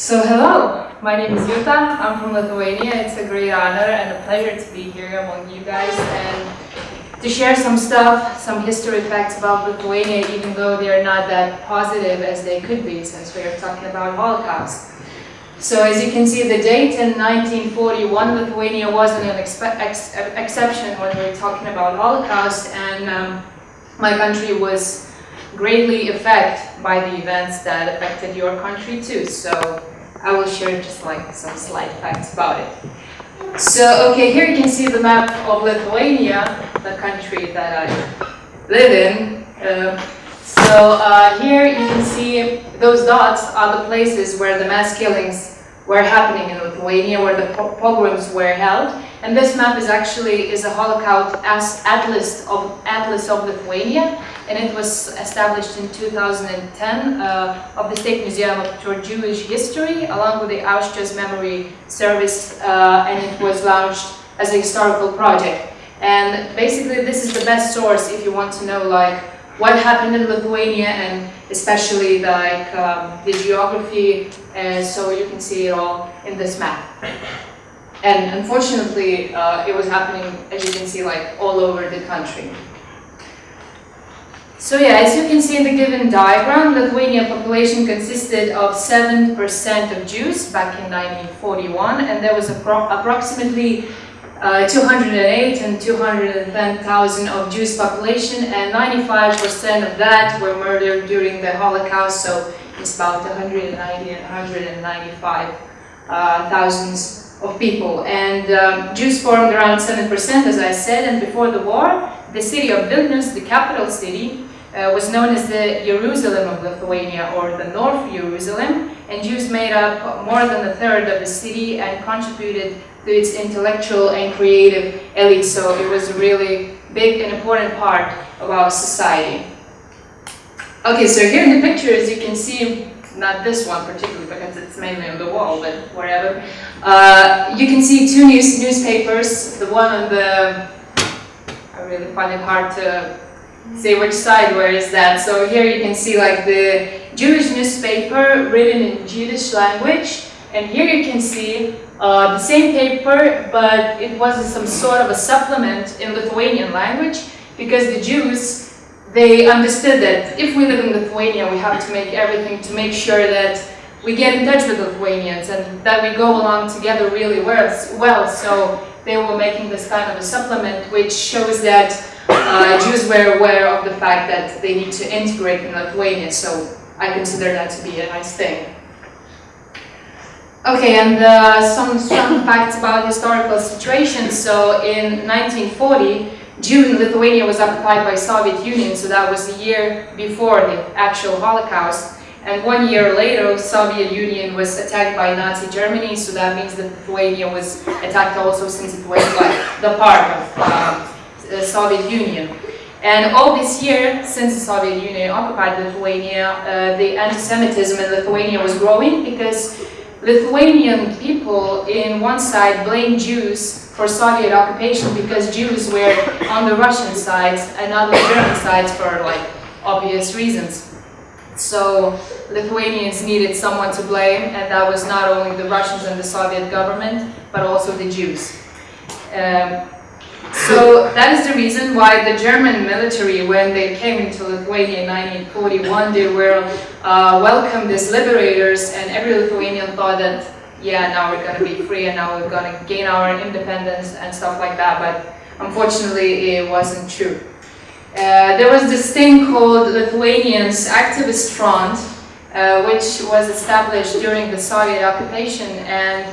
So hello, my name is Yuta, I'm from Lithuania. It's a great honor and a pleasure to be here among you guys and to share some stuff, some history facts about Lithuania, even though they're not that positive as they could be since we are talking about Holocaust. So as you can see, the date in 1941, Lithuania wasn't an ex exception when we're talking about Holocaust, and um, my country was greatly affected by the events that affected your country too. So I will share just like some slight facts about it. So, okay, here you can see the map of Lithuania, the country that I live in. Uh, so uh, here you can see those dots are the places where the mass killings were happening in Lithuania, where the pogroms were held. And this map is actually is a Holocaust atlas of atlas of Lithuania, and it was established in 2010 uh, of the State Museum for Jewish History, along with the Auschwitz Memory Service, uh, and it was launched as a historical project. And basically, this is the best source if you want to know like what happened in Lithuania and especially like um, the geography, and so you can see it all in this map. And unfortunately, uh, it was happening, as you can see, like all over the country. So yeah, as you can see in the given diagram, Lithuania population consisted of 7% of Jews back in 1941, and there was appro approximately uh, 208 and 210,000 of Jews population, and 95% of that were murdered during the Holocaust, so it's about 190 and 195 uh, thousands of people. And um, Jews formed around 7%, as I said, and before the war, the city of Vilnius, the capital city, uh, was known as the Jerusalem of Lithuania, or the North Jerusalem, and Jews made up more than a third of the city and contributed to its intellectual and creative elite, so it was a really big and important part of our society. Okay, so here in the picture, as you can see, not this one particularly because it's mainly on the wall, but wherever. Uh, you can see two news newspapers, the one on the, I really find it hard to say which side where is that. So here you can see like the Jewish newspaper written in Jewish language, and here you can see uh, the same paper, but it was some sort of a supplement in Lithuanian language, because the Jews they understood that if we live in Lithuania, we have to make everything to make sure that we get in touch with Lithuanians and that we go along together really well. So they were making this kind of a supplement which shows that uh, Jews were aware of the fact that they need to integrate in Lithuania. So I consider that to be a nice thing. Okay, and uh, some, some facts about historical situation. So in 1940, June, Lithuania was occupied by Soviet Union, so that was the year before the actual Holocaust. And one year later, Soviet Union was attacked by Nazi Germany, so that means that Lithuania was attacked also since it was like the part of uh, the Soviet Union. And all this year, since the Soviet Union occupied Lithuania, uh, the anti-Semitism in Lithuania was growing because Lithuanian people in one side blamed Jews for Soviet occupation because Jews were on the Russian side and not the German side for like obvious reasons. So Lithuanians needed someone to blame and that was not only the Russians and the Soviet government but also the Jews. Um, so that is the reason why the German military, when they came into Lithuania in 1941, they were uh, welcomed as liberators and every Lithuanian thought that yeah, now we're going to be free and now we're going to gain our independence and stuff like that. But unfortunately, it wasn't true. Uh, there was this thing called Lithuanians Activist Front, uh, which was established during the Soviet occupation and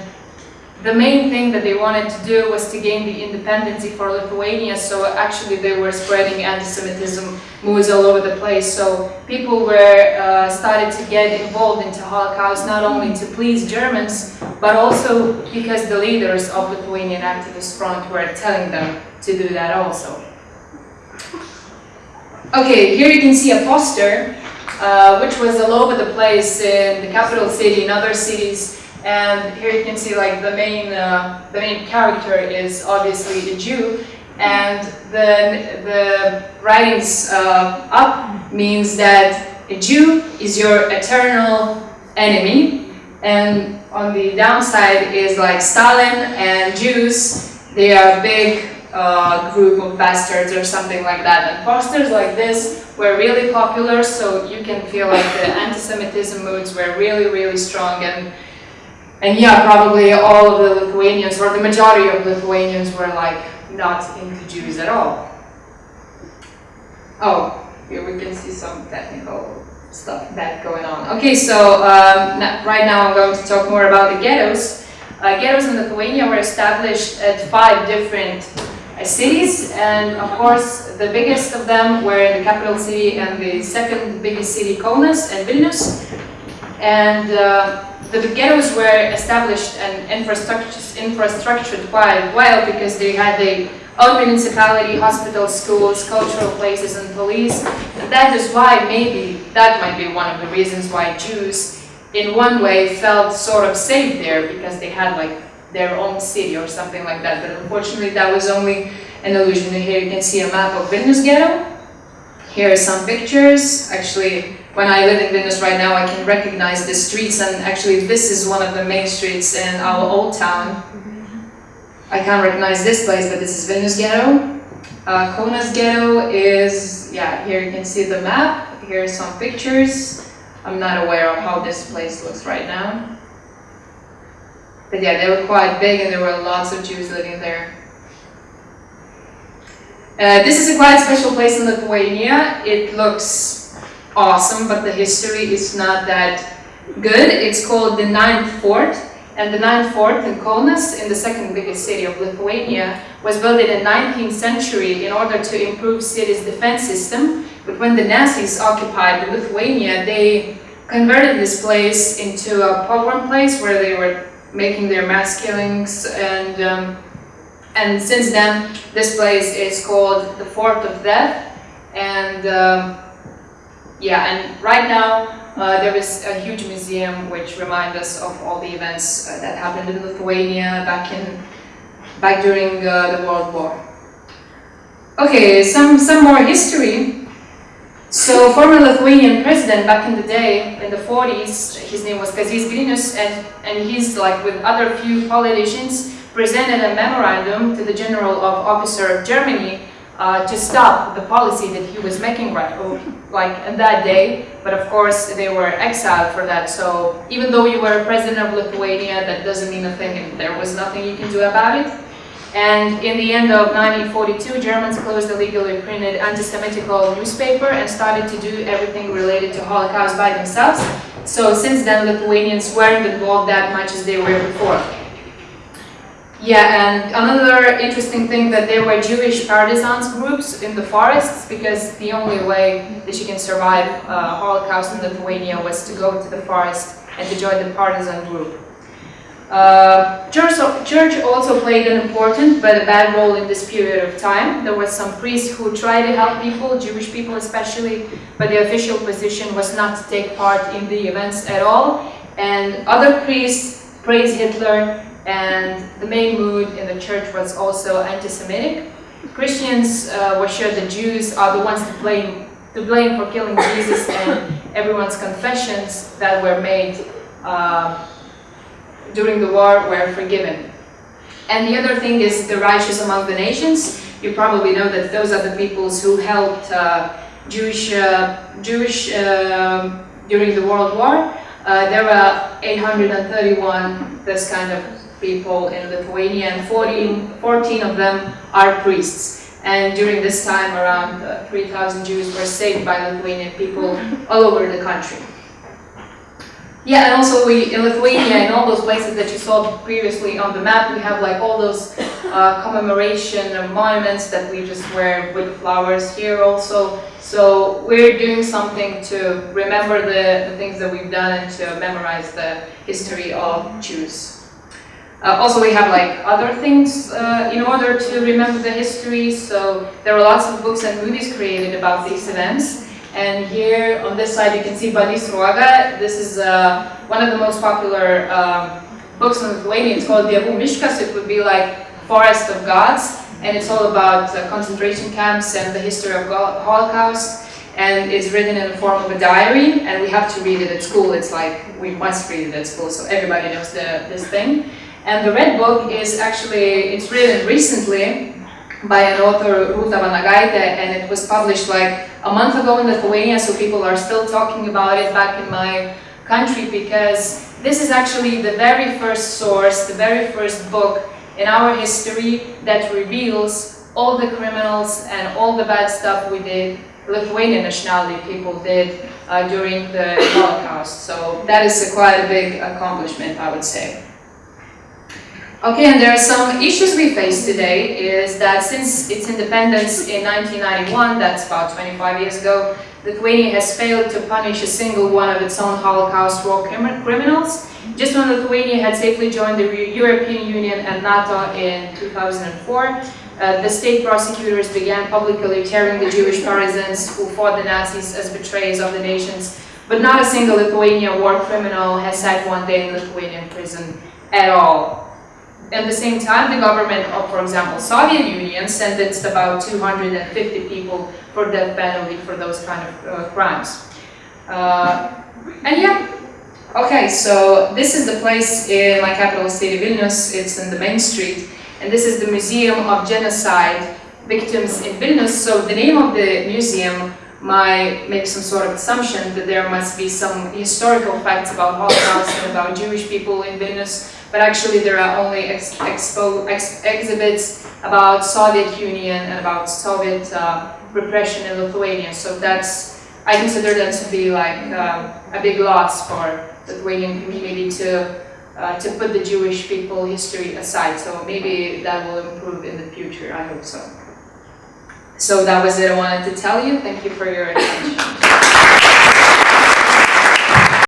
the main thing that they wanted to do was to gain the independence for Lithuania, so actually they were spreading anti-Semitism moves all over the place. So people were uh, started to get involved into Holocaust not only to please Germans, but also because the leaders of Lithuanian Activist Front were telling them to do that also. Okay, here you can see a poster, uh, which was all over the place in the capital city, in other cities, and here you can see like the main, uh, the main character is obviously a Jew. And the, the writings uh, up means that a Jew is your eternal enemy. And on the downside is like Stalin and Jews, they are a big uh, group of bastards or something like that. And posters like this were really popular, so you can feel like the anti-Semitism moods were really, really strong. And, and yeah, probably all of the Lithuanians, or the majority of Lithuanians were like not into Jews at all. Oh, here we can see some technical stuff that going on. Okay, so um, right now I'm going to talk more about the ghettos. Uh, ghettos in Lithuania were established at five different uh, cities, and of course the biggest of them were in the capital city and the second biggest city, Kaunas and Vilnius. And uh, the ghettos were established and infrastructured quite well because they had the own municipality, hospitals, schools, cultural places, and police. And that is why maybe that might be one of the reasons why Jews, in one way, felt sort of safe there because they had like their own city or something like that. But unfortunately, that was only an illusion. Here you can see a map of Vilnius ghetto. Here are some pictures. Actually, when I live in Vilnius right now, I can recognize the streets, and actually, this is one of the main streets in our old town. I can't recognize this place, but this is Vilnius Ghetto. Uh, Ghetto is, yeah, here you can see the map. Here are some pictures. I'm not aware of how this place looks right now. But yeah, they were quite big and there were lots of Jews living there. Uh, this is a quite special place in Lithuania. It looks awesome, but the history is not that good. It's called the Ninth Fort and the ninth fort in Kaunas, in the second biggest city of Lithuania, was built in the 19th century in order to improve city's defense system. But when the Nazis occupied Lithuania, they converted this place into a pogrom place where they were making their mass killings and um, and since then this place is called the Fort of Death and um, yeah and right now uh, there is a huge museum which reminds us of all the events uh, that happened in Lithuania back in back during uh, the World War. Okay, some some more history. So former Lithuanian president back in the day, in the 40s, his name was Kazys Grinius, and, and he's like with other few politicians, presented a memorandum to the General of Officer of Germany uh, to stop the policy that he was making right, oh, like in that day. But of course, they were exiled for that. So even though you were president of Lithuania, that doesn't mean a thing, and there was nothing you can do about it. And in the end of 1942, Germans closed the legally printed anti-Semitical newspaper and started to do everything related to Holocaust by themselves. So since then, Lithuanians weren't involved that much as they were before. Yeah, and another interesting thing that there were Jewish partisans groups in the forests because the only way that you can survive uh, Holocaust in Lithuania was to go to the forest and to join the partisan group. Uh, church, church also played an important but a bad role in this period of time. There were some priests who tried to help people, Jewish people especially, but the official position was not to take part in the events at all. And other priests praised Hitler and the main mood in the church was also anti-Semitic. Christians uh, were sure the Jews are the ones to blame, to blame for killing Jesus and everyone's confessions that were made uh, during the war were forgiven. And the other thing is the righteous among the nations. You probably know that those are the peoples who helped uh, Jewish, uh, Jewish um, during the World War. Uh, there were 831 this kind of people in Lithuania and 14, 14 of them are priests. And during this time around uh, 3,000 Jews were saved by Lithuanian people all over the country. Yeah, and also we in Lithuania and all those places that you saw previously on the map, we have like all those uh, commemoration monuments that we just wear with flowers here also. So we're doing something to remember the, the things that we've done and to memorize the history of Jews. Uh, also, we have like other things uh, in order to remember the history. So there are lots of books and movies created about these events. And here on this side, you can see Balys Sruoga. This is uh, one of the most popular um, books in Lithuania. It's called Dievų miškas. It would be like Forest of Gods. And it's all about uh, concentration camps and the history of Holocaust. and it's written in the form of a diary, and we have to read it at school. It's like we must read it at school, so everybody knows the, this thing. And the Red Book is actually, it's written recently by an author, Ruta Vanagaite, and it was published like a month ago in Lithuania, so people are still talking about it back in my country because this is actually the very first source, the very first book in our history that reveals all the criminals and all the bad stuff we did, Lithuanian nationality people did uh, during the Holocaust. So that is a quite a big accomplishment, I would say. Okay, and there are some issues we face today is that since its independence in 1991, that's about 25 years ago, Lithuania has failed to punish a single one of its own Holocaust war criminals. Just when Lithuania had safely joined the European Union and NATO in 2004, uh, the state prosecutors began publicly tearing the Jewish partisans who fought the Nazis as betrayers of the nations. But not a single Lithuanian war criminal has sat one day in Lithuanian prison at all. At the same time, the government of, for example, Soviet Union sentenced about 250 people for death penalty for those kind of uh, crimes. Uh, and yeah, okay, so this is the place in my capital city, Vilnius. It's in the main street, and this is the Museum of Genocide Victims in Vilnius. So the name of the museum might make some sort of assumption that there must be some historical facts about Holocaust and about Jewish people in Vilnius but actually there are only ex expo ex exhibits about Soviet Union and about Soviet uh, repression in Lithuania. So that's, I consider that to be like um, a big loss for the Lithuanian community to uh, to put the Jewish people history aside. So maybe that will improve in the future, I hope so. So that was it I wanted to tell you. Thank you for your attention.